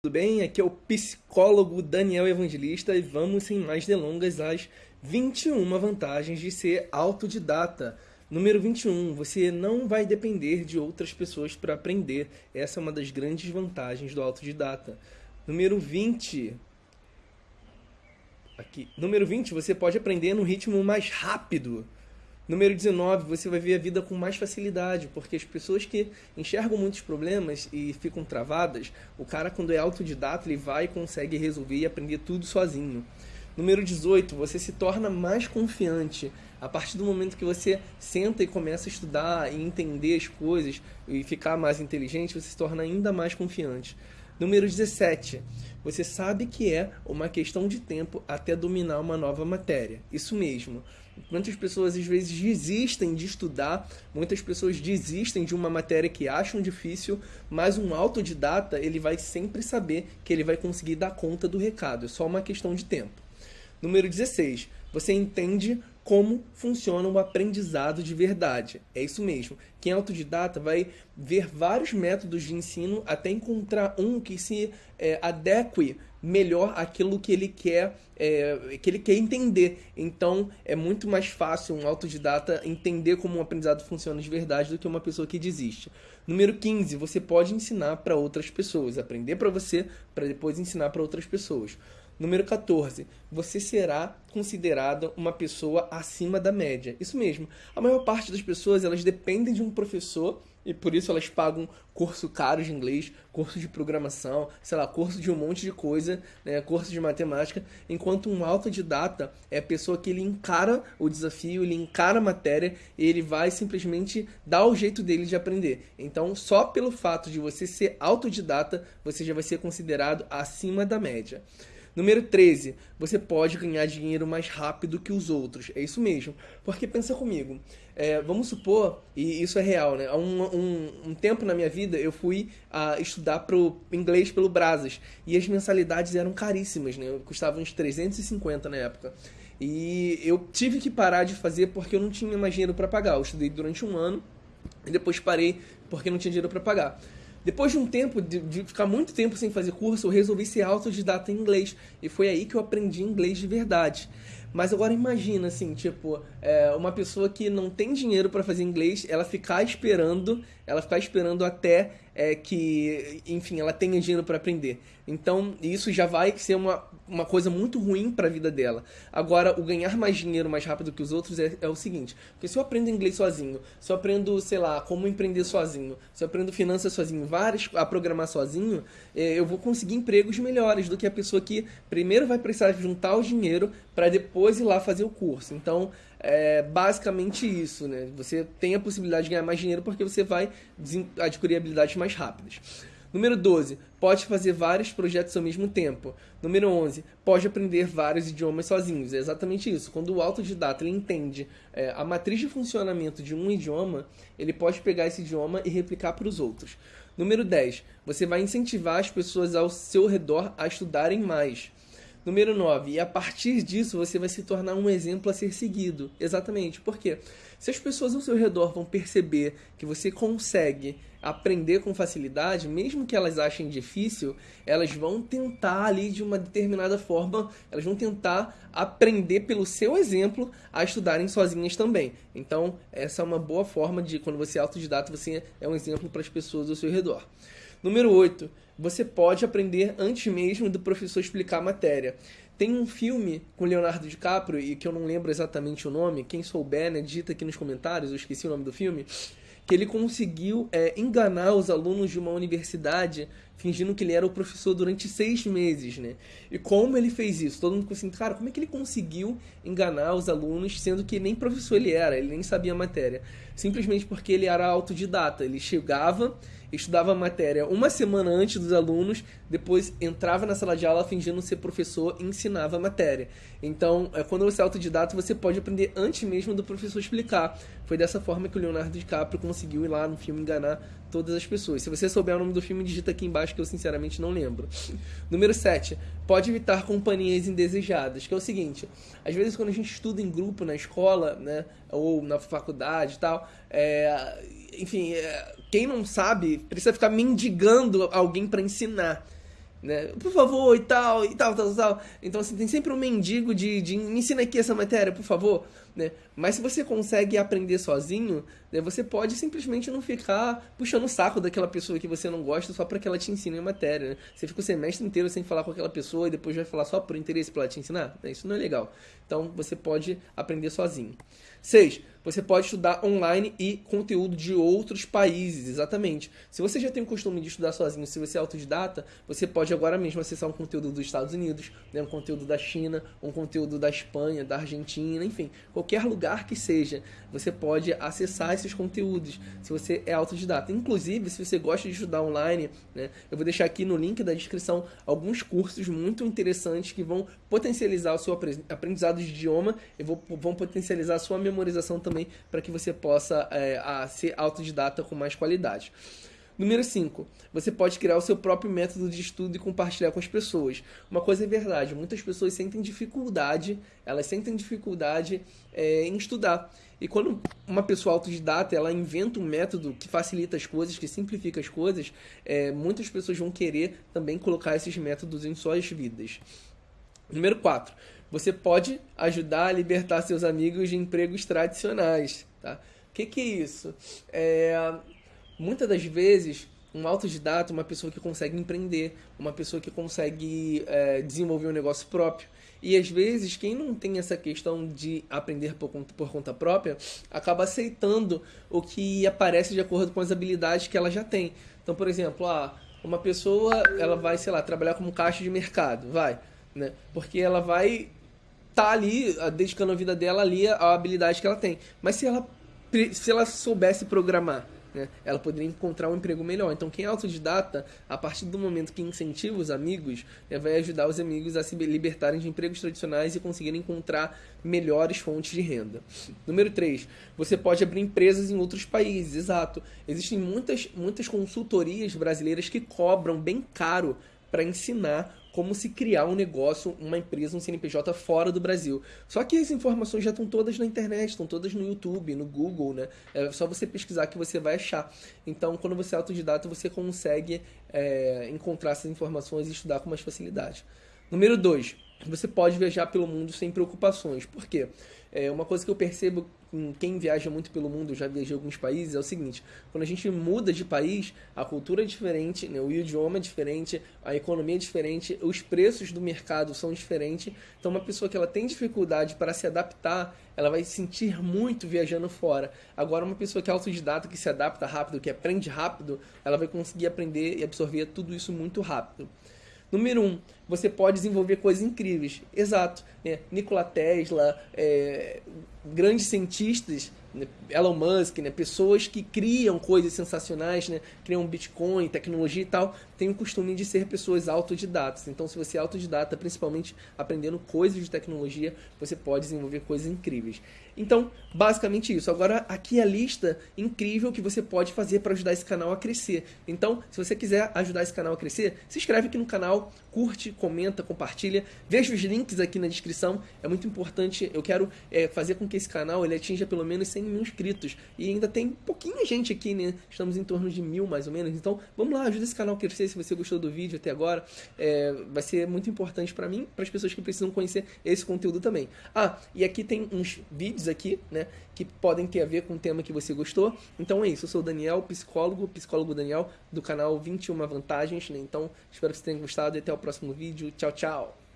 tudo bem? Aqui é o psicólogo Daniel Evangelista e vamos, sem mais delongas, às 21 vantagens de ser autodidata. Número 21, você não vai depender de outras pessoas para aprender. Essa é uma das grandes vantagens do autodidata. Número 20, aqui. Número 20, você pode aprender no ritmo mais rápido. Número 19, você vai ver a vida com mais facilidade, porque as pessoas que enxergam muitos problemas e ficam travadas, o cara, quando é autodidata, ele vai e consegue resolver e aprender tudo sozinho. Número 18, você se torna mais confiante. A partir do momento que você senta e começa a estudar e entender as coisas e ficar mais inteligente, você se torna ainda mais confiante. Número 17. Você sabe que é uma questão de tempo até dominar uma nova matéria. Isso mesmo. Muitas pessoas às vezes desistem de estudar, muitas pessoas desistem de uma matéria que acham difícil, mas um autodidata ele vai sempre saber que ele vai conseguir dar conta do recado, é só uma questão de tempo. Número 16. Você entende como funciona o aprendizado de verdade. É isso mesmo. Quem é autodidata vai ver vários métodos de ensino até encontrar um que se é, adeque melhor aquilo que ele quer é, que ele quer entender. Então é muito mais fácil um autodidata entender como um aprendizado funciona de verdade do que uma pessoa que desiste. Número 15, você pode ensinar para outras pessoas, aprender para você para depois ensinar para outras pessoas. Número 14. Você será considerada uma pessoa acima da média. Isso mesmo. A maior parte das pessoas, elas dependem de um professor e por isso elas pagam curso caro de inglês, curso de programação, sei lá, curso de um monte de coisa, né, curso de matemática, enquanto um autodidata é a pessoa que ele encara o desafio, ele encara a matéria e ele vai simplesmente dar o jeito dele de aprender. Então, só pelo fato de você ser autodidata, você já vai ser considerado acima da média. Número 13, você pode ganhar dinheiro mais rápido que os outros. É isso mesmo. Porque pensa comigo, é, vamos supor, e isso é real, né? Há um, um, um, tempo na minha vida eu fui estudar pro inglês pelo Brasas. E as mensalidades eram caríssimas, né? Custavam uns 350 na época. E eu tive que parar de fazer porque eu não tinha mais dinheiro para pagar. Eu estudei durante um ano e depois parei porque não tinha dinheiro para pagar. Depois de um tempo, de, de, ficar muito tempo sem fazer curso, eu resolvi ser autodidata em inglês. E foi aí que eu aprendi inglês de verdade. Mas agora imagina, assim, tipo, é, uma pessoa que não tem dinheiro para fazer inglês, ela ficar esperando, ela ficar esperando até é, que, enfim, ela tenha dinheiro para aprender. Então, isso já vai ser uma, uma coisa muito ruim para a vida dela. Agora, o ganhar mais dinheiro mais rápido que os outros é, é, o seguinte: porque se eu aprendo inglês sozinho, se eu aprendo, sei lá, como empreender sozinho, se eu aprendo finanças sozinho, várias a programar sozinho, é, eu vou conseguir empregos melhores do que a pessoa que primeiro vai precisar juntar o dinheiro para depois ir lá fazer o curso. Então, é basicamente isso, né? Você tem a possibilidade de ganhar mais dinheiro porque você vai adquirir habilidades mais rápidas. Número 12, pode fazer vários projetos ao mesmo tempo. Número 11, pode aprender vários idiomas sozinhos. É exatamente isso. Quando o autodidata entende é, a matriz de funcionamento de um idioma, ele pode pegar esse idioma e replicar para os outros. Número 10, você vai incentivar as pessoas ao seu redor a estudarem mais. Número 9. E a partir disso você vai se tornar um exemplo a ser seguido. Exatamente. Por quê? Se as pessoas ao seu redor vão perceber que você consegue aprender com facilidade, mesmo que elas achem difícil, elas vão tentar ali de uma determinada forma, elas vão tentar aprender pelo seu exemplo a estudarem sozinhas também. Então, essa é uma boa forma de, quando você é autodidata, você é um exemplo para as pessoas ao seu redor. Número 8. Você pode aprender antes mesmo do professor explicar a matéria. Tem um filme com Leonardo DiCaprio, e que eu não lembro exatamente o nome, quem souber, né, digita aqui nos comentários, eu esqueci o nome do filme, que ele conseguiu é, enganar os alunos de uma universidade fingindo que ele era o professor durante seis meses, né? E como ele fez isso? Todo mundo ficou assim, cara, como é que ele conseguiu enganar os alunos, sendo que nem professor ele era, ele nem sabia a matéria? Simplesmente porque ele era autodidata, ele chegava estudava a matéria uma semana antes dos alunos, depois entrava na sala de aula fingindo ser professor e ensinava a matéria. Então, é, quando você é autodidata, você pode aprender antes mesmo do professor explicar. Foi dessa forma que o Leonardo DiCaprio conseguiu ir lá no filme enganar todas as pessoas. Se você souber o nome do filme, digita aqui embaixo que eu sinceramente não lembro. Número 7. Pode evitar companhias indesejadas, que é o seguinte, às vezes quando a gente estuda em grupo na escola, né, ou na faculdade e tal, é, enfim, é, quem não sabe precisa ficar mendigando alguém para ensinar. Né? Por favor, e tal, e tal, tal, tal. Então, assim, tem sempre um mendigo de, de me ensina aqui essa matéria, por favor, né? Mas se você consegue aprender sozinho, né, você pode simplesmente não ficar puxando o saco daquela pessoa que você não gosta só para que ela te ensine a matéria, né? Você fica o semestre inteiro sem falar com aquela pessoa e depois vai falar só por interesse para ela te ensinar, né? Isso não é legal. Então, você pode aprender sozinho. 6. Você pode estudar online e conteúdo de outros países, exatamente. Se você já tem o costume de estudar sozinho, se você é autodidata, você pode agora mesmo acessar um conteúdo dos Estados Unidos, né, um conteúdo da China, um conteúdo da Espanha, da Argentina, enfim, qualquer lugar que seja, você pode acessar esses conteúdos, se você é autodidata. Inclusive, se você gosta de estudar online, né, eu vou deixar aqui no link da descrição alguns cursos muito interessantes que vão potencializar o seu aprendizado de idioma e vão potencializar a sua memorização também para que você possa é, a, ser autodidata com mais qualidade. Número 5. Você pode criar o seu próprio método de estudo e compartilhar com as pessoas. Uma coisa é verdade, muitas pessoas sentem dificuldade, elas sentem dificuldade é, em estudar. E quando uma pessoa autodidata, ela inventa um método que facilita as coisas, que simplifica as coisas, é, muitas pessoas vão querer também colocar esses métodos em suas vidas. Número 4. Você pode ajudar a libertar seus amigos de empregos tradicionais. Tá? O que, que é isso? É, muitas das vezes, um autodidata, uma pessoa que consegue empreender, uma pessoa que consegue é, desenvolver um negócio próprio. E às vezes, quem não tem essa questão de aprender por conta, por conta própria, acaba aceitando o que aparece de acordo com as habilidades que ela já tem. Então, por exemplo, ah, uma pessoa ela vai, sei lá, trabalhar como caixa de mercado, vai né? Porque ela vai tá ali ah, dedicando a vida dela ali à habilidade que ela tem. Mas se ela se ela soubesse programar, né, ela poderia encontrar um emprego melhor. Então, quem é autodidata, a partir do momento que incentiva os amigos, né, vai ajudar os amigos a se libertarem de empregos tradicionais e conseguirem encontrar melhores fontes de renda. Número 3, você pode abrir empresas em outros países, exato. Existem muitas, muitas consultorias brasileiras que cobram bem caro para ensinar como se criar um negócio, uma empresa, um CNPJ fora do Brasil. Só que as informações já estão todas na internet, estão todas no YouTube, no Google, né? É só você pesquisar que você vai achar. Então, quando você é autodidata, você consegue é, encontrar essas informações e estudar com mais facilidade. Número 2. Você pode viajar pelo mundo sem preocupações. Por quê? É, uma coisa que eu percebo quem viaja muito pelo mundo, já viajei alguns países, é o seguinte: quando a gente muda de país, a cultura é diferente, né, o idioma é diferente, a economia é diferente, os preços do mercado são diferentes. Então, uma pessoa que ela tem dificuldade para se adaptar, ela vai sentir muito viajando fora. Agora, uma pessoa que é autodidata, que se adapta rápido, que aprende rápido, ela vai conseguir aprender e absorver tudo isso muito rápido. Número um, você pode desenvolver coisas incríveis. Exato. Né? Nikola Tesla, é, grandes cientistas, né? Elon Musk, né? pessoas que criam coisas sensacionais, né? criam Bitcoin, tecnologia e tal, têm o costume de ser pessoas autodidatas. Então, se você é autodidata, principalmente aprendendo coisas de tecnologia, você pode desenvolver coisas incríveis. Então, basicamente isso. Agora, aqui a lista incrível que você pode fazer para ajudar esse canal a crescer. Então, se você quiser ajudar esse canal a crescer, se inscreve aqui no canal, curte, comenta, compartilha. Veja os links aqui na descrição. É muito importante. Eu quero é, fazer com que esse canal ele atinja pelo menos 100 mil inscritos. E ainda tem pouquinha gente aqui, né? Estamos em torno de mil, mais ou menos. Então, vamos lá, ajuda esse canal a crescer. Se você gostou do vídeo até agora, é, vai ser muito importante para mim, para as pessoas que precisam conhecer esse conteúdo também. Ah, e aqui tem uns vídeos aqui, né? Que podem ter a ver com o tema que você gostou. Então é isso. Eu sou o Daniel, psicólogo, psicólogo Daniel, do canal 21 Vantagens. Né? Então, espero que você tenha gostado e até o próximo vídeo. Tchau, tchau!